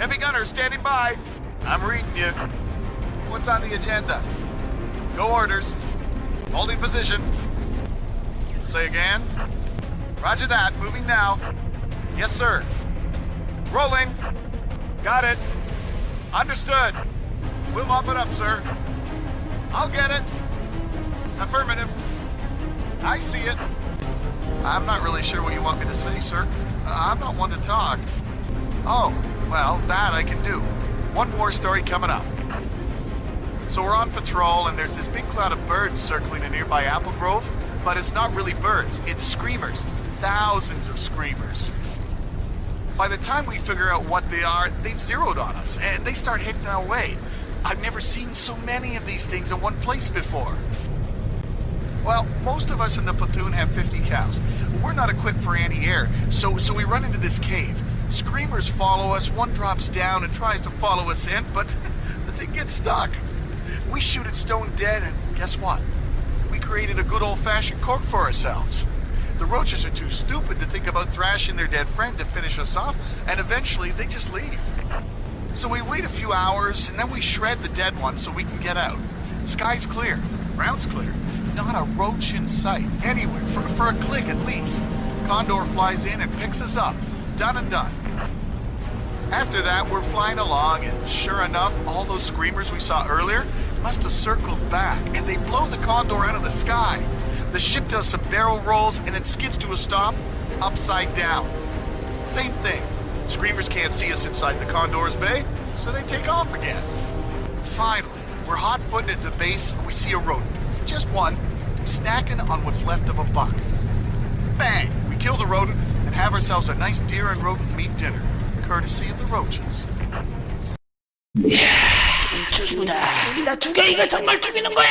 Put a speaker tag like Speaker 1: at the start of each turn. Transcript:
Speaker 1: Heavy gunner standing by. I'm reading you. What's on the agenda? No orders. Holding position. Say again. Roger that. Moving now. Yes, sir. Rolling. Got it. Understood. We'll mop it up, sir. I'll get it. Affirmative. I see it. I'm not really sure what you want me to say, sir. Uh, I'm not one to talk. Oh, well, that I can do. One more story coming up. So we're on patrol, and there's this big cloud of birds circling a nearby apple grove, but it's not really birds, it's screamers. Thousands of screamers. By the time we figure out what they are, they've zeroed on us, and they start heading our way. I've never seen so many of these things in one place before. Well, most of us in the platoon have 50 cals. We're not equipped for anti-air, so, so we run into this cave. Screamers follow us, one drops down and tries to follow us in, but the thing gets stuck. We shoot it stone dead, and guess what? We created a good old-fashioned cork for ourselves. The roaches are too stupid to think about thrashing their dead friend to finish us off, and eventually they just leave. So we wait a few hours, and then we shred the dead one so we can get out. Sky's clear, ground's clear. Not a roach in sight, anywhere, for, for a klick at least. Condor flies in and picks us up. Done and done. After that, we're flying along, and sure enough, all those screamers we saw earlier must have circled back, and they blow the Condor out of the sky. The ship does some barrel rolls and then skids to a stop, upside down. Same thing. Screamers can't see us inside the Condor's bay, so they take off again. Finally, we're hot-footing it to base, and we see a rodent. Just one, snacking on what's left of a buck. Bang! We kill the rodent and have ourselves a nice deer and rodent meat dinner, courtesy of the roaches.
Speaker 2: 죽인다. 죽인다. 죽여. 이거 정말 죽이는 거야.